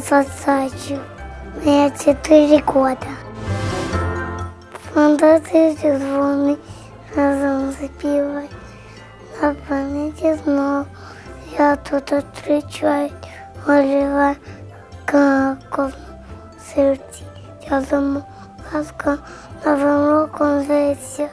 сосачу. Мне четыре года. Фантазии звони разом запивать. На планете снова я тут зустрічаю, оживаю каков сердце. Я думаю, ласка новим роком зветься.